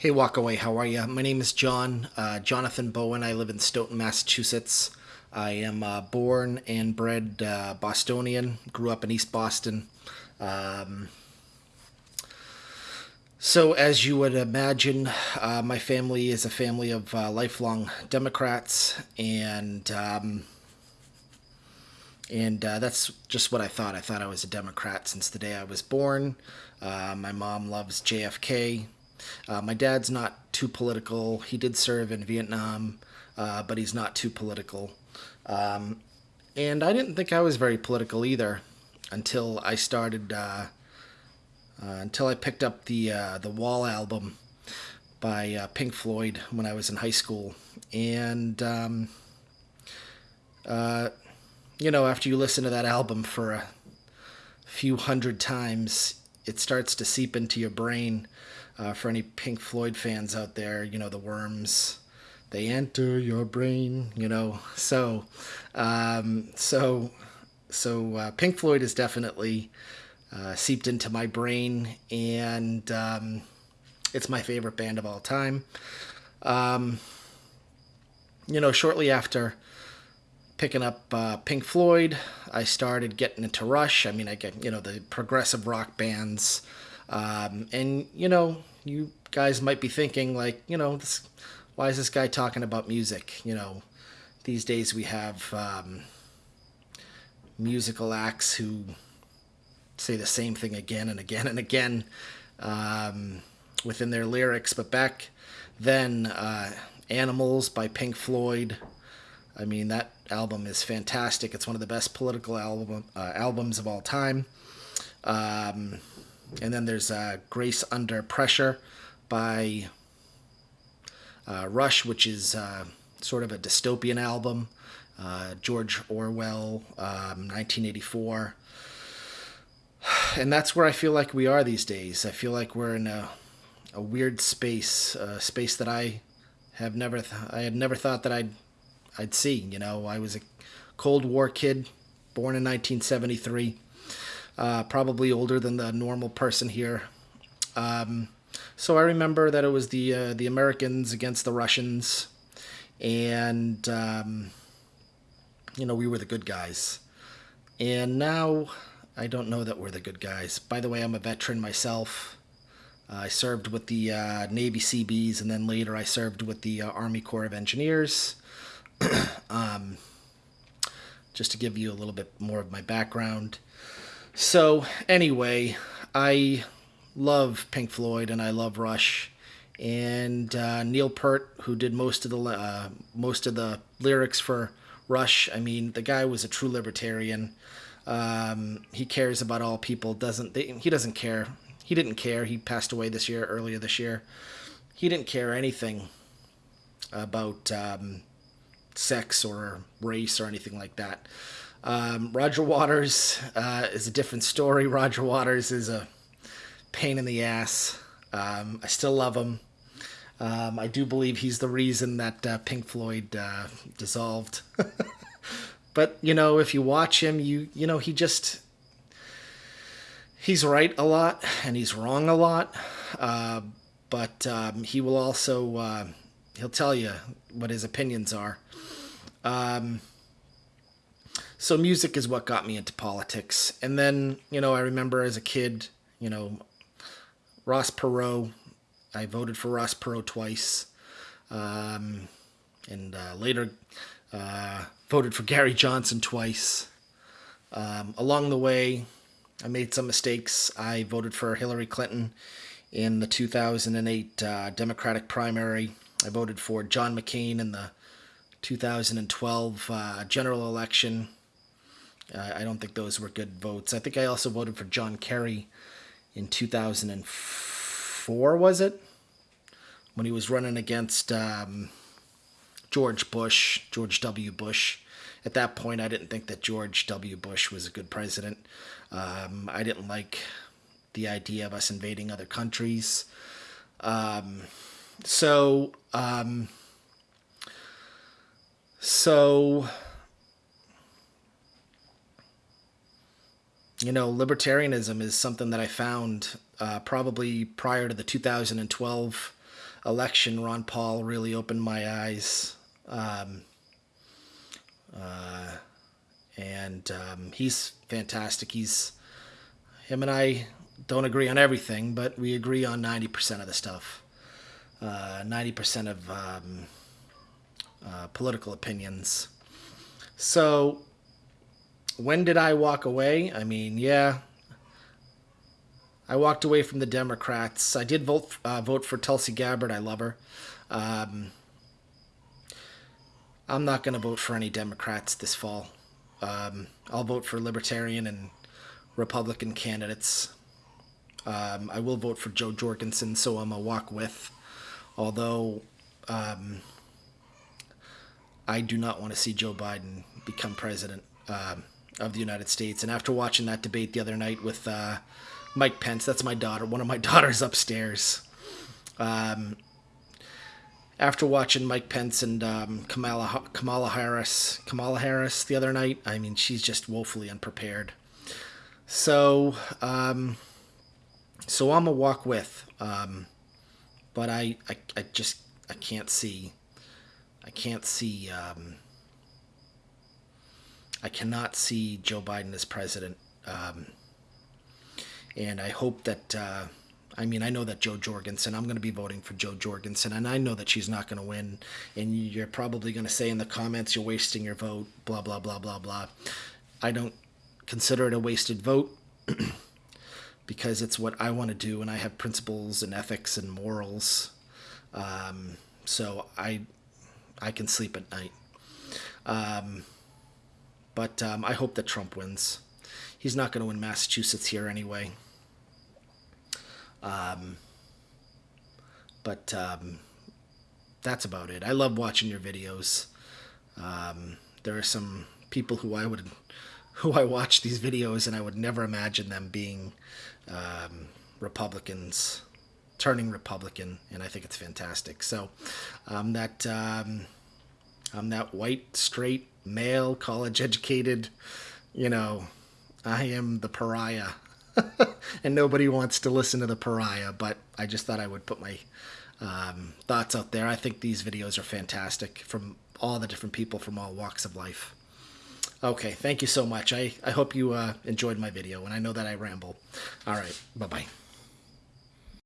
Hey, Walkaway, how are you? My name is John, uh, Jonathan Bowen. I live in Stoughton, Massachusetts. I am uh, born and bred uh, Bostonian, grew up in East Boston. Um, so, as you would imagine, uh, my family is a family of uh, lifelong Democrats, and um, and uh, that's just what I thought. I thought I was a Democrat since the day I was born. my mom loves JFK. Uh, my dad's not too political. He did serve in Vietnam, uh, but he's not too political. Um, and I didn't think I was very political either until I started, uh, uh until I picked up the uh, the Wall album by uh, Pink Floyd when I was in high school. And, um, you know, after you listen to that album for a few hundred times, it starts to seep into your brain uh, for any Pink Floyd fans out there, you know, the worms, they enter your brain, you know. So, um, so, so uh, Pink Floyd is definitely uh, seeped into my brain, and um, it's my favorite band of all time. Um, you know, shortly after picking up uh, Pink Floyd, I started getting into Rush. I mean, I get you know the progressive rock bands, um, and you know you guys might be thinking like, you know, this, why is this guy talking about music? You know, these days we have um, musical acts who say the same thing again and again and again um, within their lyrics. But back then, uh, Animals by Pink Floyd. I mean, that album is fantastic. It's one of the best political album uh, albums of all time. Um, and then there's uh, Grace Under Pressure by uh, Rush, which is uh, sort of a dystopian album. Uh, George Orwell, um, 1984. And that's where I feel like we are these days. I feel like we're in a, a weird space, a space that I have never, th- I had never thought that I'd, I'd see. You know, I was a Cold War kid, born in 1973 uh, probably older than the normal person here. Um, so I remember that it was the uh, the Americans against the Russians, and um, you know we were the good guys. And now I don't know that we're the good guys. By the way, I'm a veteran myself. Uh, I served with the uh, Navy Seabees, and then later I served with the uh, Army Corps of Engineers. um, just to give you a little bit more of my background. So, anyway, I love Pink Floyd and I love Rush. And uh, Neil Peart, who did most of the uh, most of the lyrics for Rush, I mean, the guy was a true libertarian. Um, he cares about all people. Doesn't they, he doesn't care. He didn't care. He passed away this year, earlier this year. He didn't care anything about um, sex or race or anything like that. Um, Roger Waters uh, is a different story. Roger Waters is a pain in the ass. Um, I still love him. Um, I do believe he's the reason that uh, Pink Floyd uh, dissolved. but you know, if you watch him, you you know he just he's right a lot and he's wrong a lot. Uh, but um, he will also uh, he'll tell you what his opinions are. Um, so music is what got me into politics. And then, you know, I remember as a kid, you know, Ross Perot. I voted for Ross Perot twice. Um, and uh, later uh, voted for Gary Johnson twice. Um, along the way, I made some mistakes. I voted for Hillary Clinton in the 2008 uh, Democratic primary. I voted for John McCain in the 2012 uh, general election. Uh, I don't think those were good votes. I think I also voted for John Kerry in 2004, was it? When he was running against um, George Bush, George W. Bush. At that point, I didn't think that George W. Bush was a good president. Um, I didn't like the idea of us invading other countries. Um, so, um, so you know, libertarianism is something that I found uh, probably prior to the 2012 election, Ron Paul really opened my eyes. Um, uh, and um, he's fantastic. He's him and I don't agree on everything, but we agree on ninety percent of the stuff. Uh, ninety percent of um, uh, political opinions. So, when did I walk away? I mean, yeah, I walked away from the Democrats. I did vote uh, vote for Tulsi Gabbard. I love her. Um, I'm not going to vote for any Democrats this fall. Um, I'll vote for Libertarian and Republican candidates. Um, I will vote for Jo Jorgensen, so I'm a walk with. Although um, I do not want to see Joe Biden become president um, of the United States. And after watching that debate the other night with uh, Mike Pence. That's my daughter, one of my daughters upstairs. Um, after watching Mike Pence and um, Kamala Kamala Harris Kamala Harris the other night, I mean she's just woefully unprepared. So, um, so I'm a walk with, um, but I, I I just I can't see, I can't see, um, I cannot see Joe Biden as president. Um, and I hope that. Uh, I mean, I know that Jo Jorgensen. I'm going to be voting for Jo Jorgensen, and I know that she's not going to win. And you're probably going to say in the comments, "You're wasting your vote." Blah blah blah blah blah. I don't consider it a wasted vote because it's what I want to do, and I have principles and ethics and morals. Um, so I I can sleep at night. Um, but um, I hope that Trump wins he's not going to win Massachusetts here anyway. Um, but um, that's about it. I love watching your videos. Um, there are some people who I would, who I watch these videos, and I would never imagine them being um, Republicans, turning Republican, and I think it's fantastic. So, that um, I'm that white, straight, male, college educated, you know, I am the pariah. and nobody wants to listen to the pariah, but I just thought I would put my um, thoughts out there. I think these videos are fantastic from all the different people from all walks of life. Okay, thank you so much. I, I hope you uh, enjoyed my video, and I know that I ramble. All right, bye bye.